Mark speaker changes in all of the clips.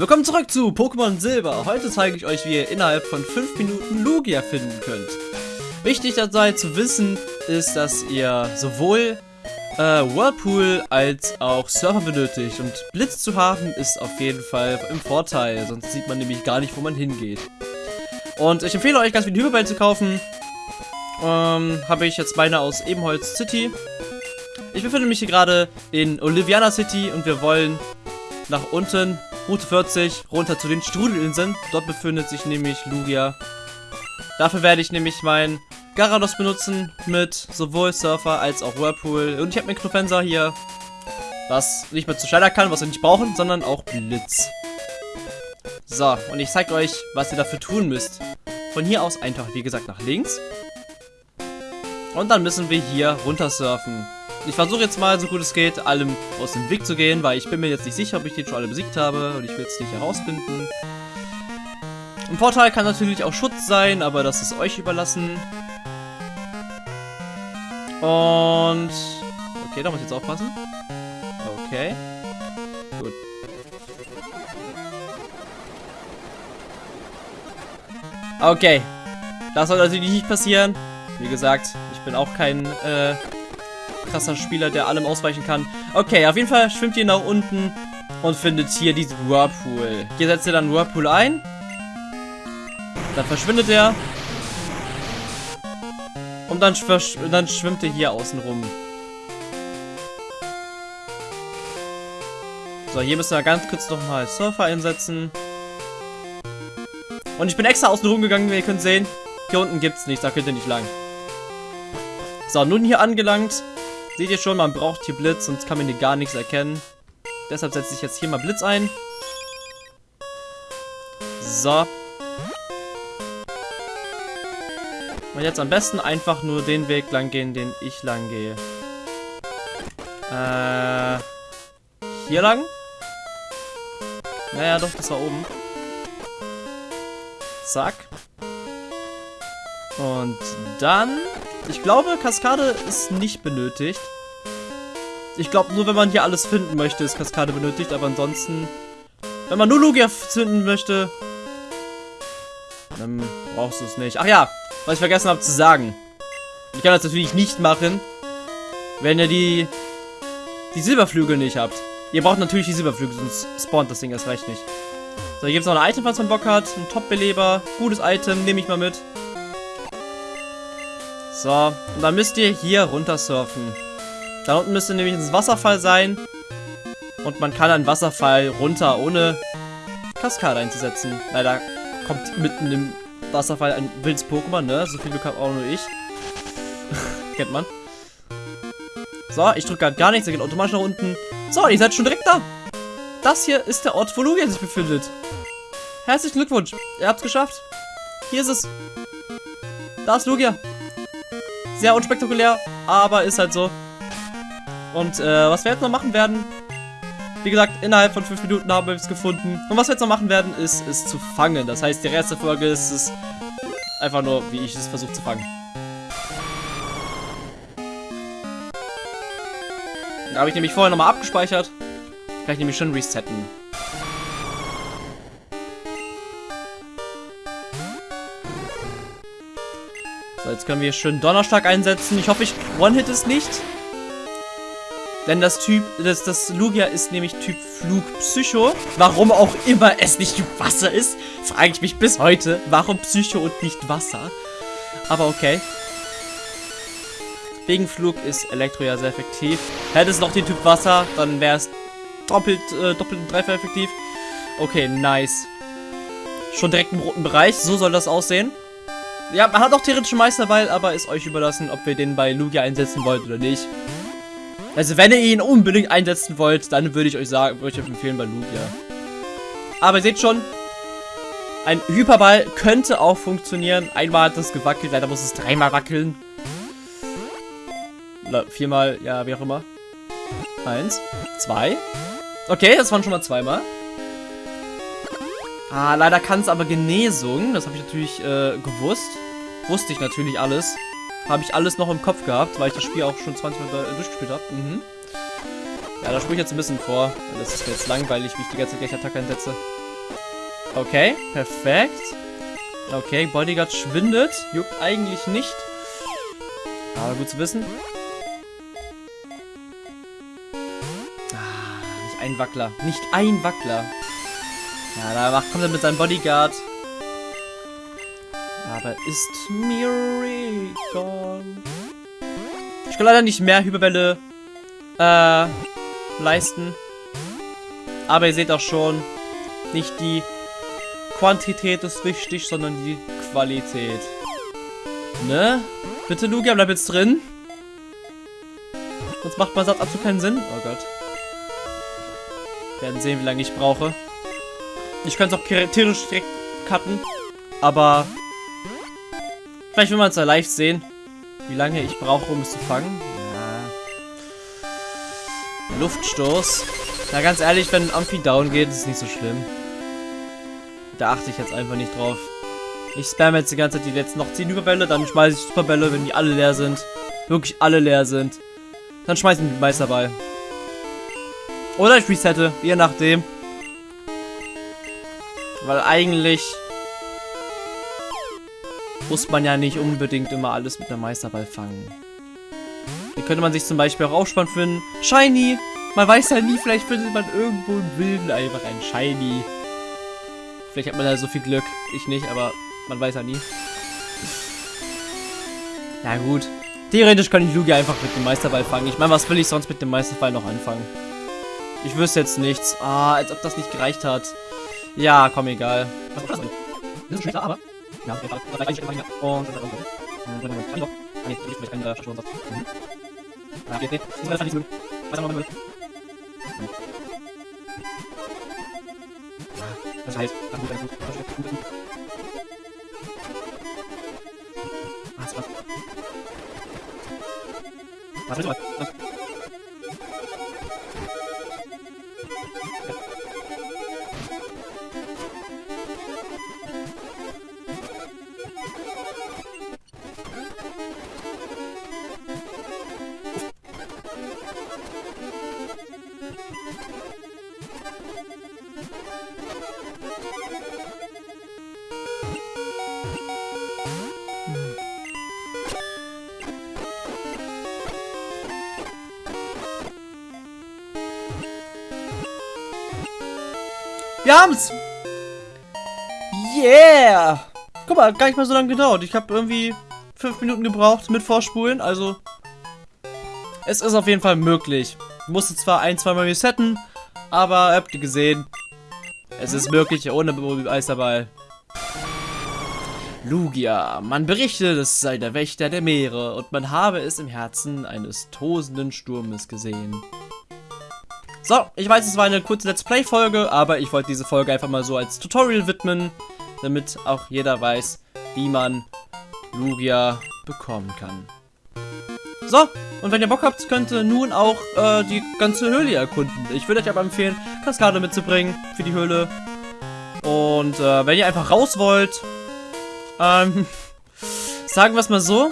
Speaker 1: Willkommen zurück zu Pokémon Silber. Heute zeige ich euch, wie ihr innerhalb von 5 Minuten Lugia finden könnt. Wichtig dabei zu wissen ist, dass ihr sowohl äh, Whirlpool als auch Surfer benötigt. Und Blitz zu haben ist auf jeden Fall im Vorteil, sonst sieht man nämlich gar nicht, wo man hingeht. Und ich empfehle euch ganz viel Hyperball zu kaufen. Ähm, habe ich jetzt meine aus Ebenholz City. Ich befinde mich hier gerade in Oliviana City und wir wollen nach unten, Route 40, runter zu den Strudelinseln. Dort befindet sich nämlich Lugia. Dafür werde ich nämlich mein Garados benutzen mit sowohl Surfer als auch Whirlpool. Und ich habe mir Knofenser hier, was nicht mehr zu Schneider kann, was wir nicht brauchen, sondern auch Blitz. So, und ich zeige euch, was ihr dafür tun müsst. Von hier aus einfach, wie gesagt, nach links. Und dann müssen wir hier runter surfen. Ich versuche jetzt mal, so gut es geht, allem aus dem Weg zu gehen, weil ich bin mir jetzt nicht sicher, ob ich den schon alle besiegt habe und ich will es nicht herausfinden. Ein Vorteil kann natürlich auch Schutz sein, aber das ist euch überlassen. Und... Okay, da muss ich jetzt aufpassen. Okay. Gut. Okay. Das soll natürlich nicht passieren. Wie gesagt, ich bin auch kein äh, krasser Spieler, der allem ausweichen kann. Okay, auf jeden Fall schwimmt ihr nach unten und findet hier diesen Whirlpool. Hier setzt ihr dann Whirlpool ein. Dann verschwindet er. Und dann, dann schwimmt er hier außen rum. So, hier müssen wir ganz kurz nochmal Surfer einsetzen. Und ich bin extra außen rum gegangen, wie ihr könnt sehen. Hier unten gibt es nichts, da könnt ihr nicht lang. So, nun hier angelangt. Seht ihr schon, man braucht hier Blitz, sonst kann man hier gar nichts erkennen. Deshalb setze ich jetzt hier mal Blitz ein. So. Und jetzt am besten einfach nur den Weg lang gehen, den ich lang gehe. Äh. Hier lang? Naja, doch, das war oben. Zack. Und dann... Ich glaube, Kaskade ist nicht benötigt. Ich glaube, nur wenn man hier alles finden möchte, ist Kaskade benötigt. Aber ansonsten... Wenn man nur Lugia finden möchte... Dann brauchst du es nicht. Ach ja, was ich vergessen habe zu sagen. Ich kann das natürlich nicht machen, wenn ihr die, die Silberflügel nicht habt. Ihr braucht natürlich die Silberflügel, sonst spawnt das Ding erst recht nicht. So, hier gibt es noch ein Item, was man Bock hat. Ein Top-Beleber. Gutes Item, nehme ich mal mit. So, und dann müsst ihr hier runter surfen. Da unten müsste nämlich ein Wasserfall sein. Und man kann einen Wasserfall runter, ohne Kaskade einzusetzen. Leider kommt mitten im Wasserfall ein wildes Pokémon, ne? So viel Glück habe auch nur ich. Kennt man. So, ich drücke gerade gar nichts, er geht automatisch nach unten. So, ihr seid schon direkt da. Das hier ist der Ort, wo Lugia sich befindet. Herzlichen Glückwunsch. Ihr habt es geschafft. Hier ist es. Da ist Lugia. Sehr unspektakulär, aber ist halt so. Und äh, was wir jetzt noch machen werden, wie gesagt, innerhalb von 5 Minuten haben wir es gefunden. Und was wir jetzt noch machen werden, ist es zu fangen. Das heißt, die erste Folge ist es einfach nur, wie ich es versuche zu fangen. Da habe ich nämlich vorher nochmal abgespeichert. Ich nämlich schon resetten. Jetzt können wir schön Donnerstag einsetzen. Ich hoffe, ich one-hit es nicht. Denn das Typ, das, das Lugia ist nämlich Typ Flugpsycho. Warum auch immer es nicht Wasser ist, frage ich mich bis heute. Warum Psycho und nicht Wasser? Aber okay. Wegen Flug ist Elektro ja sehr effektiv. Hätte es noch den Typ Wasser, dann wäre es doppelt, äh, doppelt und dreifach effektiv. Okay, nice. Schon direkt im roten Bereich. So soll das aussehen. Ja, man hat auch theoretisch Meisterweil, aber ist euch überlassen, ob wir den bei Lugia einsetzen wollt oder nicht. Also wenn ihr ihn unbedingt einsetzen wollt, dann würde ich euch sagen, würde ich euch empfehlen bei Lugia. Aber ihr seht schon, ein Hyperball könnte auch funktionieren. Einmal hat das gewackelt, leider muss es dreimal wackeln. Oder viermal, ja, wie auch immer. Eins, zwei. Okay, das waren schon mal zweimal. Ah, leider kann es aber Genesung. Das habe ich natürlich äh, gewusst. Wusste ich natürlich alles. Habe ich alles noch im Kopf gehabt, weil ich das Spiel auch schon 20 Mal durchgespielt habe. Mhm. Ja, da spule ich jetzt ein bisschen vor. Das ist jetzt langweilig, wie ich die ganze Zeit gleich Attacke einsetze. Okay, perfekt. Okay, Bodyguard schwindet. Juckt eigentlich nicht. Aber gut zu wissen. Ah, nicht ein Wackler. Nicht ein Wackler. Ja, da macht, kommt er mit seinem Bodyguard. Aber ist mir egal. Ich kann leider nicht mehr Hyperbälle äh, leisten. Aber ihr seht auch schon, nicht die Quantität ist wichtig, sondern die Qualität. Ne? Bitte, Lugia, bleib jetzt drin. Sonst macht mein Satz absolut keinen Sinn. Oh Gott. Werden sehen, wie lange ich brauche. Ich könnte es auch theoretisch direkt cutten. Aber vielleicht will man es ja live sehen, wie lange ich brauche, um es zu fangen. Ja. Luftstoß. Na ganz ehrlich, wenn Amphi down geht, ist es nicht so schlimm. Da achte ich jetzt einfach nicht drauf. Ich spamme jetzt die ganze Zeit die letzten noch 10 Überbälle, dann schmeiße ich Superbälle, wenn die alle leer sind. Wirklich alle leer sind. Dann schmeiße ich den Meisterball. Oder ich resette, je nachdem. Weil eigentlich muss man ja nicht unbedingt immer alles mit einem Meisterball fangen. Hier könnte man sich zum Beispiel auch aufspannend finden. Shiny! Man weiß ja nie, vielleicht findet man irgendwo im Wilden einfach ein Shiny. Vielleicht hat man da so viel Glück. Ich nicht, aber man weiß ja nie. Na gut. Theoretisch kann ich Lugia einfach mit dem Meisterball fangen. Ich meine, was will ich sonst mit dem Meisterball noch anfangen? Ich wüsste jetzt nichts. Ah, als ob das nicht gereicht hat. Ja, komm, egal. Das ist schlechter, aber... Ja, das. Und... Kann ich doch. Nee, ich vielleicht einen Verschwunden. Ja, nee. Das ist nicht mögen. Weiter mal Das heißt, das gut, das gut, das ist gut. Ah, ist krass. Was willst du mal? Wir haben's! Yeah! Guck mal, gar nicht mal so lange gedauert. Ich habe irgendwie fünf Minuten gebraucht mit Vorspulen, also es ist auf jeden Fall möglich. Ich musste zwar ein, zwei Mal resetten, aber habt ihr gesehen, es ist möglich ohne Eisterball. Lugia. Man berichtet, es sei der Wächter der Meere und man habe es im Herzen eines tosenden Sturmes gesehen. So, ich weiß, es war eine kurze Let's Play-Folge, aber ich wollte diese Folge einfach mal so als Tutorial widmen, damit auch jeder weiß, wie man Lugia bekommen kann. So, und wenn ihr Bock habt, könnt ihr nun auch äh, die ganze Höhle erkunden. Ich würde euch aber empfehlen, Kaskade mitzubringen für die Höhle. Und äh, wenn ihr einfach raus wollt, ähm, sagen wir es mal so.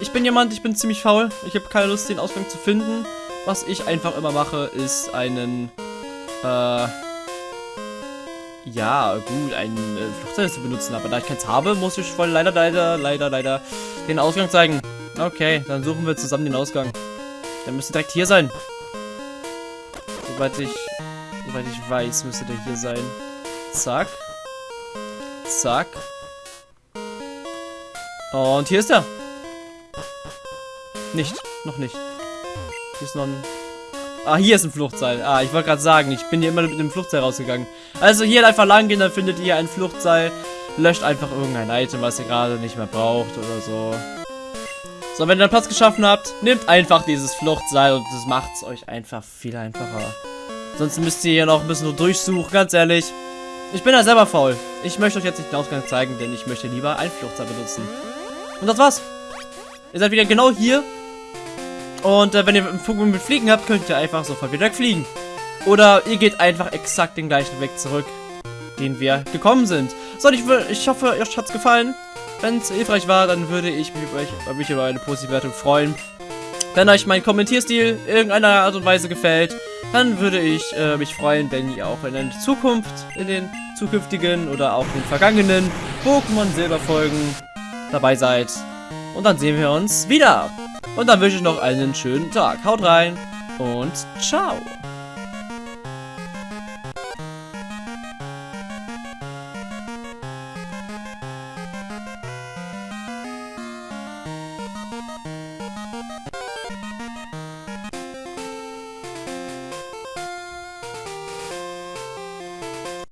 Speaker 1: Ich bin jemand, ich bin ziemlich faul. Ich habe keine Lust, den Ausgang zu finden. Was ich einfach immer mache, ist einen, äh, ja, gut, einen äh, Flugzeug zu benutzen. Aber da ich keins habe, muss ich voll leider, leider, leider, leider den Ausgang zeigen. Okay, dann suchen wir zusammen den Ausgang. Der müsste direkt hier sein. Soweit ich, soweit ich weiß, müsste der hier sein. Zack. Zack. Und hier ist er. Nicht, noch nicht. Hier ist noch ein... Ah, hier ist ein Fluchtseil. Ah, ich wollte gerade sagen, ich bin hier immer mit dem Fluchtseil rausgegangen. Also hier einfach lang gehen, dann findet ihr ein Fluchtseil. Löscht einfach irgendein Item, was ihr gerade nicht mehr braucht oder so. So, wenn ihr dann Platz geschaffen habt, nehmt einfach dieses Fluchtseil und das macht es euch einfach viel einfacher. Sonst müsst ihr hier noch ein bisschen durchsuchen, ganz ehrlich. Ich bin ja selber faul. Ich möchte euch jetzt nicht den Ausgang zeigen, denn ich möchte lieber ein Fluchtseil benutzen. Und das war's. Ihr seid wieder genau hier, und äh, wenn ihr einen Pokémon mit Fliegen habt, könnt ihr einfach sofort wieder wegfliegen. Oder ihr geht einfach exakt den gleichen Weg zurück, den wir gekommen sind. So, ich, ich hoffe, euch hat's gefallen. Wenn es hilfreich war, dann würde ich mich, ich, äh, mich über eine positive Wertung freuen. Wenn euch mein Kommentierstil irgendeiner Art und Weise gefällt, dann würde ich äh, mich freuen, wenn ihr auch in der Zukunft, in den zukünftigen oder auch in den vergangenen Pokémon Silberfolgen dabei seid. Und dann sehen wir uns wieder. Und dann wünsche ich noch einen schönen Tag. Haut rein und ciao.